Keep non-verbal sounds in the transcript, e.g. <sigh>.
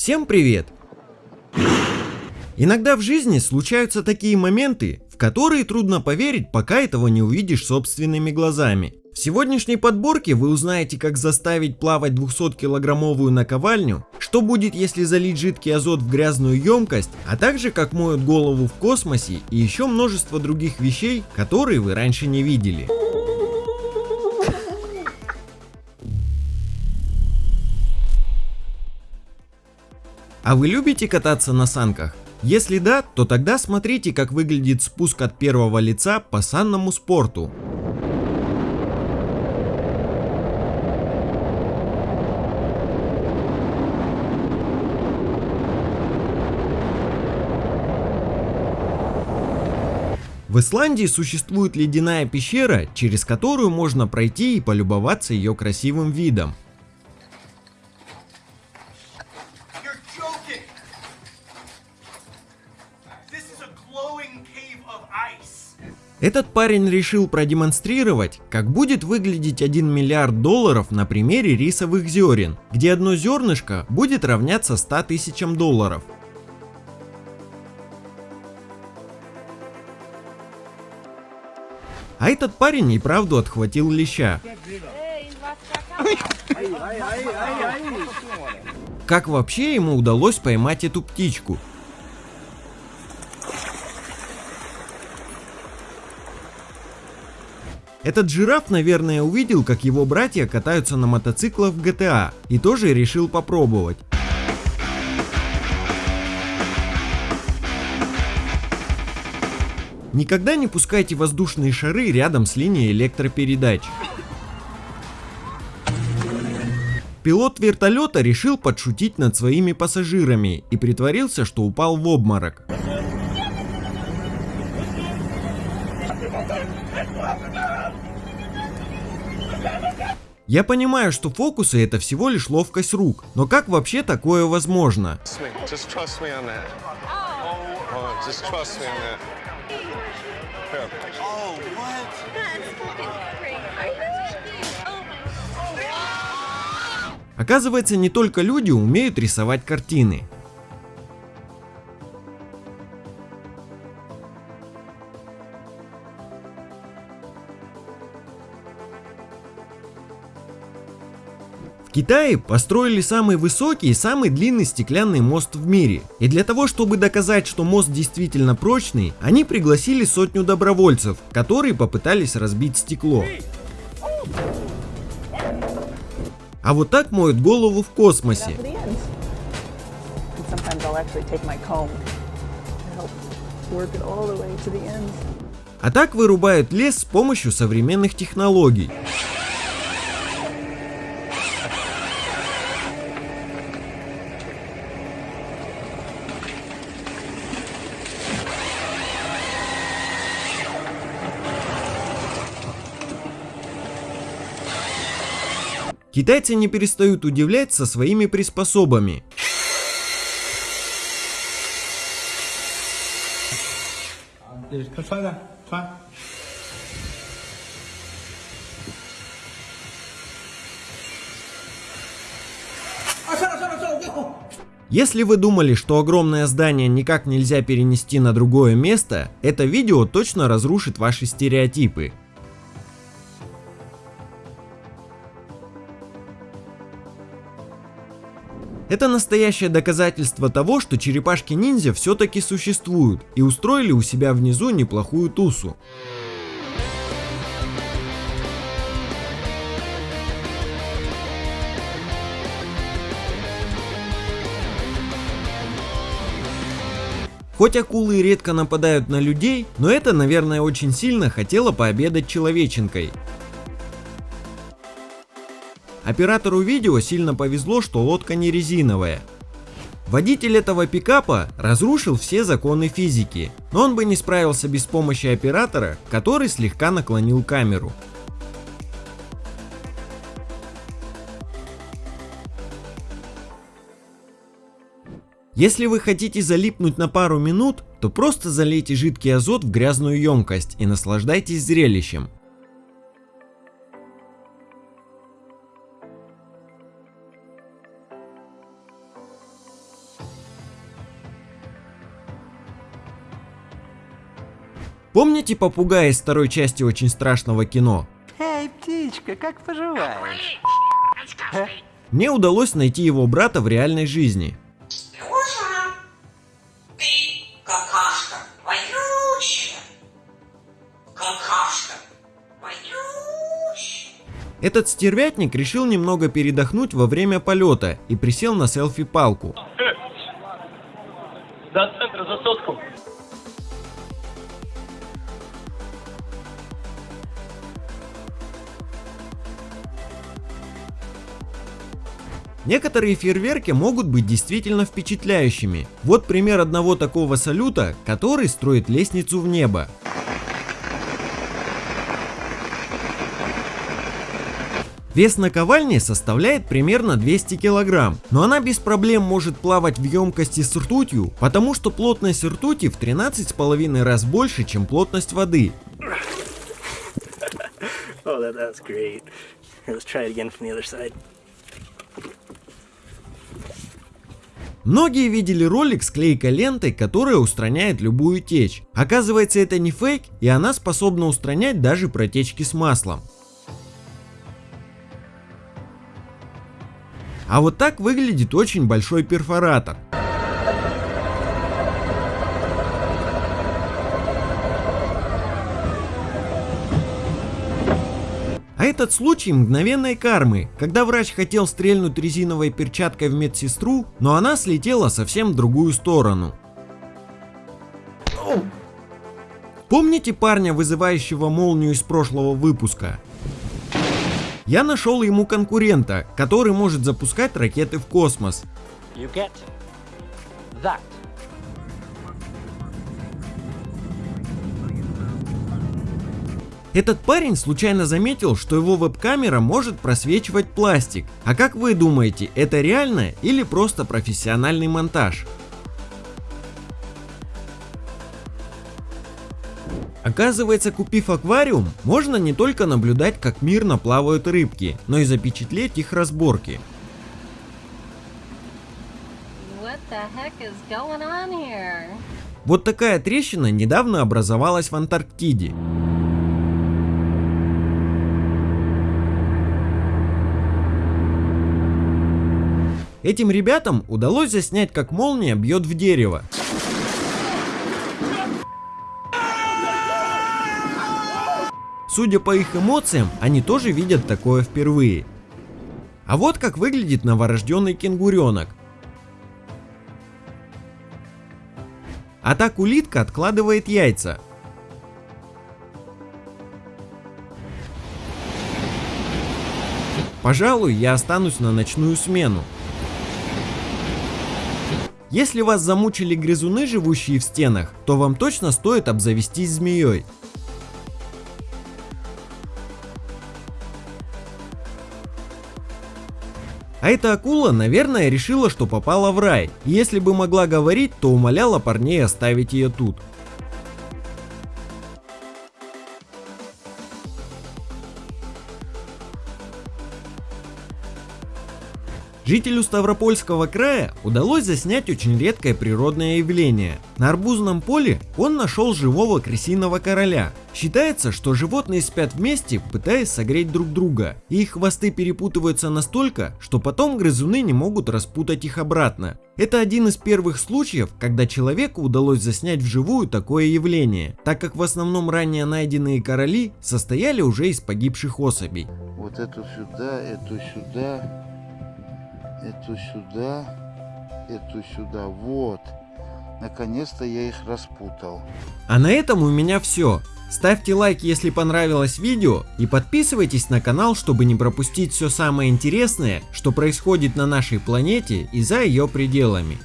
Всем привет! Иногда в жизни случаются такие моменты, в которые трудно поверить, пока этого не увидишь собственными глазами. В сегодняшней подборке вы узнаете, как заставить плавать 200-килограммовую наковальню, что будет, если залить жидкий азот в грязную емкость, а также как моют голову в космосе и еще множество других вещей, которые вы раньше не видели. А вы любите кататься на санках? Если да, то тогда смотрите, как выглядит спуск от первого лица по санному спорту. В Исландии существует ледяная пещера, через которую можно пройти и полюбоваться ее красивым видом. Этот парень решил продемонстрировать, как будет выглядеть 1 миллиард долларов на примере рисовых зерен, где одно зернышко будет равняться 100 тысячам долларов. А этот парень и правду отхватил леща. Как вообще ему удалось поймать эту птичку? Этот жираф, наверное, увидел, как его братья катаются на мотоциклах в GTA и тоже решил попробовать. Никогда не пускайте воздушные шары рядом с линией электропередач. Пилот вертолета решил подшутить над своими пассажирами и притворился, что упал в обморок. Я понимаю, что фокусы это всего лишь ловкость рук, но как вообще такое возможно? Oh? Оказывается, не только люди умеют рисовать картины. Китае построили самый высокий и самый длинный стеклянный мост в мире. И для того, чтобы доказать, что мост действительно прочный, они пригласили сотню добровольцев, которые попытались разбить стекло. А вот так моют голову в космосе. А так вырубают лес с помощью современных технологий. Китайцы не перестают удивлять со своими приспособами. Если вы думали, что огромное здание никак нельзя перенести на другое место, это видео точно разрушит ваши стереотипы. Это настоящее доказательство того, что черепашки-ниндзя все-таки существуют и устроили у себя внизу неплохую тусу. Хоть акулы редко нападают на людей, но это, наверное, очень сильно хотело пообедать человеченкой. Оператору видео сильно повезло, что лодка не резиновая. Водитель этого пикапа разрушил все законы физики, но он бы не справился без помощи оператора, который слегка наклонил камеру. Если вы хотите залипнуть на пару минут, то просто залейте жидкий азот в грязную емкость и наслаждайтесь зрелищем. Помните попугая из второй части очень страшного кино? Эй, птичка, как поживаешь? Мне удалось найти его брата в реальной жизни. Этот стервятник решил немного передохнуть во время полета и присел на селфи-палку. До центра за сотку. Некоторые фейерверки могут быть действительно впечатляющими. Вот пример одного такого салюта, который строит лестницу в небо. Вес наковальни составляет примерно 200 килограмм, но она без проблем может плавать в емкости с ртутью, потому что плотность ртути в 13,5 раз больше, чем плотность воды. <laughs> Oh, that, Многие видели ролик с клейкой лентой, которая устраняет любую течь. Оказывается это не фейк и она способна устранять даже протечки с маслом. А вот так выглядит очень большой перфоратор. Этот случай мгновенной кармы, когда врач хотел стрельнуть резиновой перчаткой в медсестру, но она слетела совсем в другую сторону. Помните парня, вызывающего молнию из прошлого выпуска? Я нашел ему конкурента, который может запускать ракеты в космос. You get that. Этот парень случайно заметил, что его веб-камера может просвечивать пластик. А как вы думаете, это реально или просто профессиональный монтаж? Оказывается, купив аквариум, можно не только наблюдать, как мирно плавают рыбки, но и запечатлеть их разборки. Вот такая трещина недавно образовалась в Антарктиде. Этим ребятам удалось заснять, как молния бьет в дерево. Судя по их эмоциям, они тоже видят такое впервые. А вот как выглядит новорожденный кенгуренок. А так улитка откладывает яйца. Пожалуй, я останусь на ночную смену. Если вас замучили грызуны, живущие в стенах, то вам точно стоит обзавестись змеей. А эта акула, наверное, решила, что попала в рай. И если бы могла говорить, то умоляла парней оставить ее тут. Жителю Ставропольского края удалось заснять очень редкое природное явление. На арбузном поле он нашел живого крысиного короля. Считается, что животные спят вместе, пытаясь согреть друг друга, и их хвосты перепутываются настолько, что потом грызуны не могут распутать их обратно. Это один из первых случаев, когда человеку удалось заснять вживую такое явление, так как в основном ранее найденные короли состояли уже из погибших особей. Вот эту сюда, эту сюда, эту сюда, эту сюда. Вот. Наконец-то я их распутал. А на этом у меня все. Ставьте лайк, если понравилось видео и подписывайтесь на канал, чтобы не пропустить все самое интересное, что происходит на нашей планете и за ее пределами.